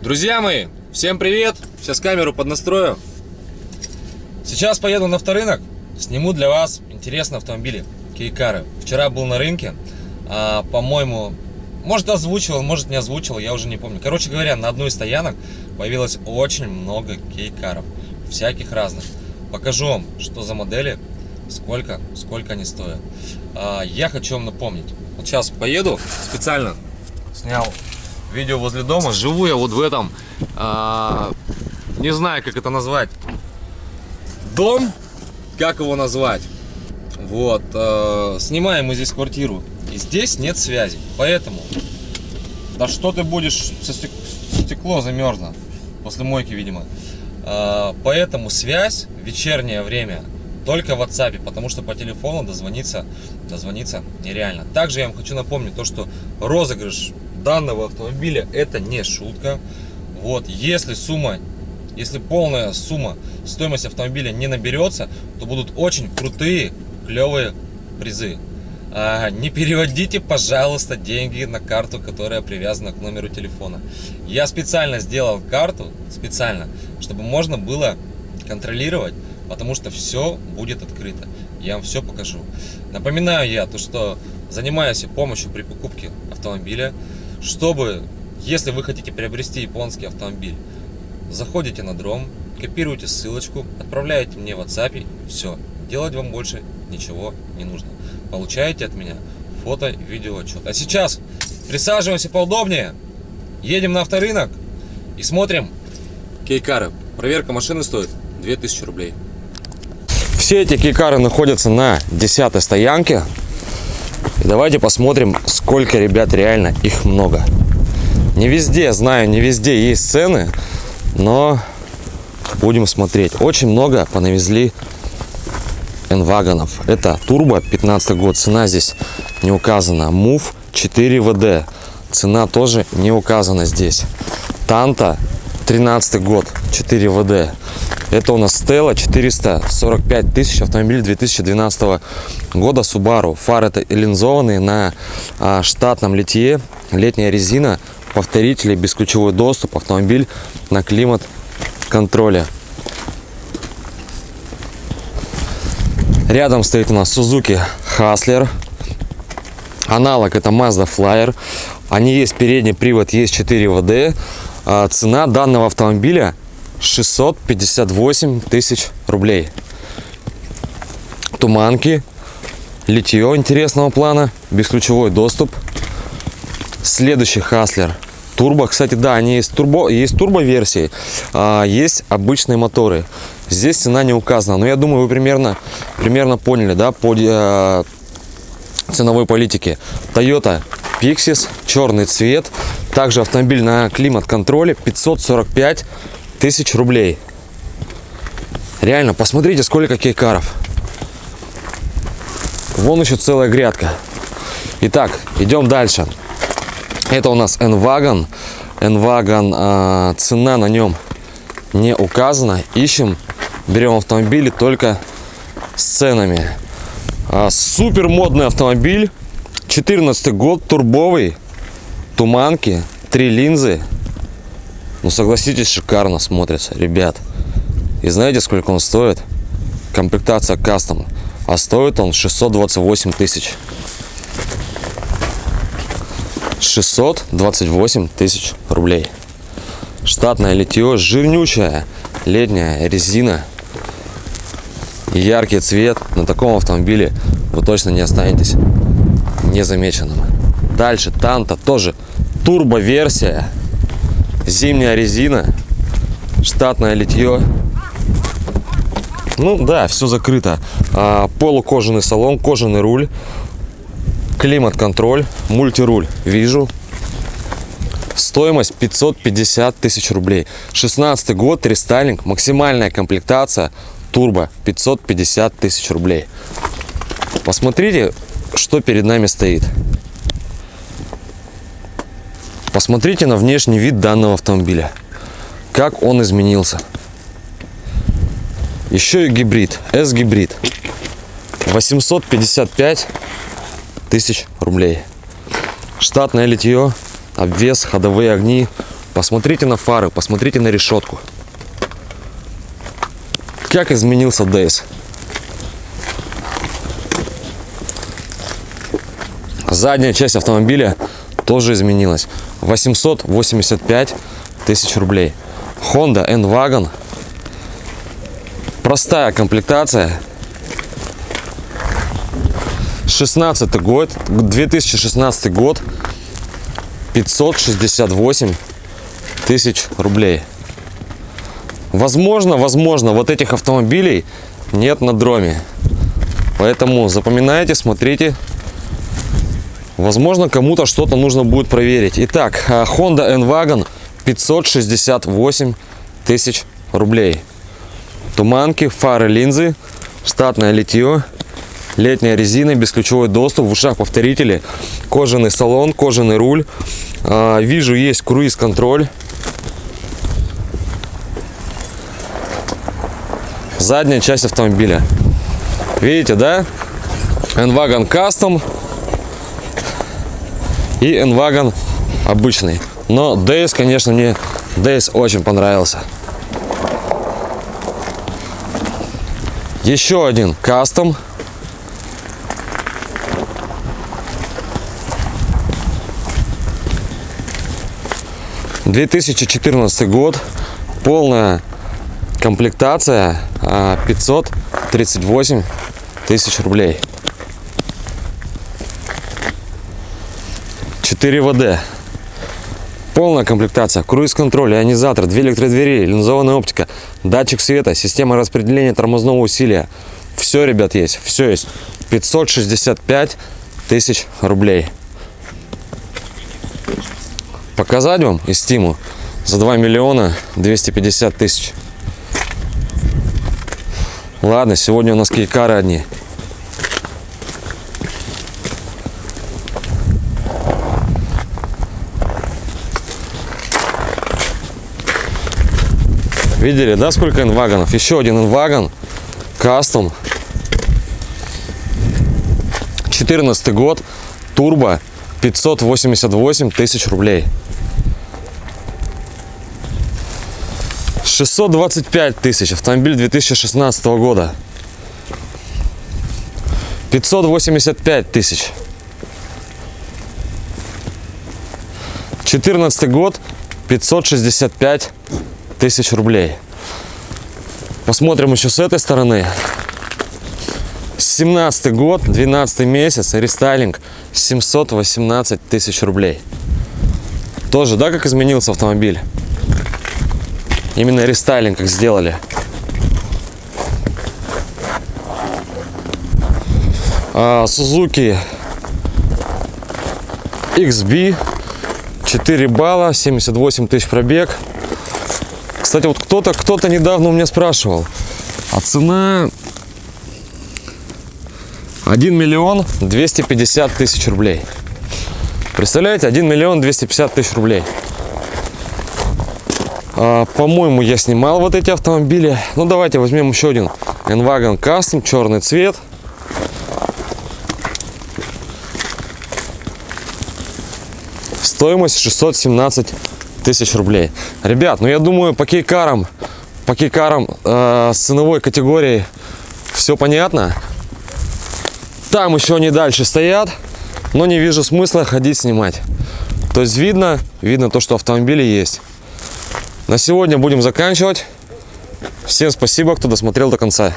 Друзья мои, всем привет! Сейчас камеру поднастрою. Сейчас поеду на авторынок, сниму для вас интересные автомобили, кейкары. Вчера был на рынке, а, по-моему, может озвучивал, может не озвучивал, я уже не помню. Короче говоря, на одной из стоянок появилось очень много кейкаров, всяких разных. Покажу вам, что за модели, сколько, сколько они стоят. А, я хочу вам напомнить. Вот сейчас поеду, специально снял видео возле дома. Живу я вот в этом, а, не знаю, как это назвать, дом, как его назвать. Вот, а, снимаем мы здесь квартиру, и здесь нет связи, поэтому, да что ты будешь, стекло замерзло, после мойки, видимо. А, поэтому связь в вечернее время только в WhatsApp, потому что по телефону дозвониться, дозвониться нереально. Также я вам хочу напомнить то, что розыгрыш данного автомобиля это не шутка. Вот, если сумма, если полная сумма стоимости автомобиля не наберется, то будут очень крутые, клевые призы. А, не переводите, пожалуйста, деньги на карту, которая привязана к номеру телефона. Я специально сделал карту, специально, чтобы можно было контролировать, потому что все будет открыто. Я вам все покажу. Напоминаю я, то, что занимаюсь помощью при покупке автомобиля чтобы, если вы хотите приобрести японский автомобиль, заходите на дром, копируете ссылочку, отправляете мне в WhatsApp, все, делать вам больше ничего не нужно. Получаете от меня фото, видео, отчет. А сейчас присаживаемся поудобнее, едем на авторынок и смотрим кейкары. Проверка машины стоит 2000 рублей. Все эти кейкары находятся на 10 стоянке. И давайте посмотрим, сколько ребят реально их много. Не везде, знаю, не везде есть цены, но будем смотреть. Очень много понавезли энвагонов. Это турбо 15 год, цена здесь не указана. Мув 4 ВД, цена тоже не указана здесь. Танта 13 год, 4 ВД. Это у нас Стелла 445 тысяч, автомобиль 2012 года Subaru. Фары линзованные на а, штатном литье, летняя резина, повторители, бесключевой доступ, автомобиль на климат контроле. Рядом стоит у нас Suzuki Hustler. Аналог это Mazda Flyer. Они есть передний привод, есть 4 ВД. А, цена данного автомобиля 658 тысяч рублей. Туманки, литье интересного плана, бесключевой доступ. Следующий Хаслер. Турбо, кстати, да, они есть турбо, есть турбо версии, а есть обычные моторы. Здесь цена не указана, но я думаю, вы примерно, примерно поняли, да, по э, ценовой политике. Toyota Pixis, черный цвет, также автомобиль на климат-контроле 545 тысяч рублей. Реально, посмотрите, сколько кейкаров. Вон еще целая грядка. Итак, идем дальше. Это у нас N-Wagon. N-Wagon, э, цена на нем не указана. Ищем, берем автомобили только с ценами. А, супер модный автомобиль. 14 год, турбовый, туманки, три линзы, ну, согласитесь, шикарно смотрится, ребят. И знаете, сколько он стоит? Комплектация кастом. А стоит он 628 тысяч. 628 тысяч рублей. Штатное литье, жирнючая летняя резина. Яркий цвет. На таком автомобиле вы точно не останетесь незамеченным. Дальше Танта тоже турбо версия зимняя резина, штатное литье. Ну да, все закрыто. А, полукожаный салон, кожаный руль, климат-контроль, мультируль вижу. Стоимость 550 тысяч рублей. 16 год, рестайлинг, максимальная комплектация, турбо 550 тысяч рублей. Посмотрите, что перед нами стоит. Посмотрите на внешний вид данного автомобиля. Как он изменился. Еще и гибрид. S-гибрид. 855 тысяч рублей. Штатное литье, обвес, ходовые огни, посмотрите на фары, посмотрите на решетку. Как изменился Дейс. Задняя часть автомобиля тоже изменилась. 885 тысяч рублей. Honda N-Wagon. Простая комплектация. 16 год, 2016 год. 568 тысяч рублей. Возможно, возможно, вот этих автомобилей нет на дроме. Поэтому запоминайте, смотрите. Возможно, кому-то что-то нужно будет проверить. Итак, а, Honda N-Wagon 568 тысяч рублей. Туманки, фары, линзы, штатное литье, летняя резина, бесключевой доступ, в ушах повторители, кожаный салон, кожаный руль. А, вижу, есть круиз-контроль. Задняя часть автомобиля. Видите, да? N-Wagon Custom и N-Wagon обычный. Но DS, конечно, мне DS очень понравился. Еще один кастом. Две тысячи четырнадцатый год. Полная комплектация 538 тысяч рублей. 4 ВД. Полная комплектация, круиз-контроль, ионизатор, две электродвери, линзованная оптика, датчик света, система распределения тормозного усилия. Все, ребят, есть, все есть. 565 тысяч рублей. Показать вам из Стиму за 2 миллиона 250 тысяч. Ладно, сегодня у нас кейкары одни. Видели, да, сколько инвагонов? Еще один инвагон. Кастом. 14 год. Турбо. 588 тысяч рублей. 625 тысяч. Автомобиль 2016 года. 585 тысяч. 14 год. 565 тысяч рублей. Посмотрим еще с этой стороны. 17 год, 12 месяц, рестайлинг 718 тысяч рублей. Тоже, да, как изменился автомобиль? Именно рестайлинг как сделали. А, Suzuki XB 4 балла, 78 тысяч пробег. Кстати, вот кто-то кто-то недавно у меня спрашивал, а цена 1 миллион 250 тысяч рублей. Представляете, 1 миллион 250 тысяч рублей. А, По-моему, я снимал вот эти автомобили. Ну, давайте возьмем еще один. N-Wagon Custom, черный цвет. Стоимость 617 тысяч рублей. Ребят, ну я думаю, по кейкарам, по кейкарам э, с ценовой категорией все понятно. Там еще они дальше стоят, но не вижу смысла ходить снимать. То есть видно, видно то, что автомобили есть. На сегодня будем заканчивать. Всем спасибо, кто досмотрел до конца.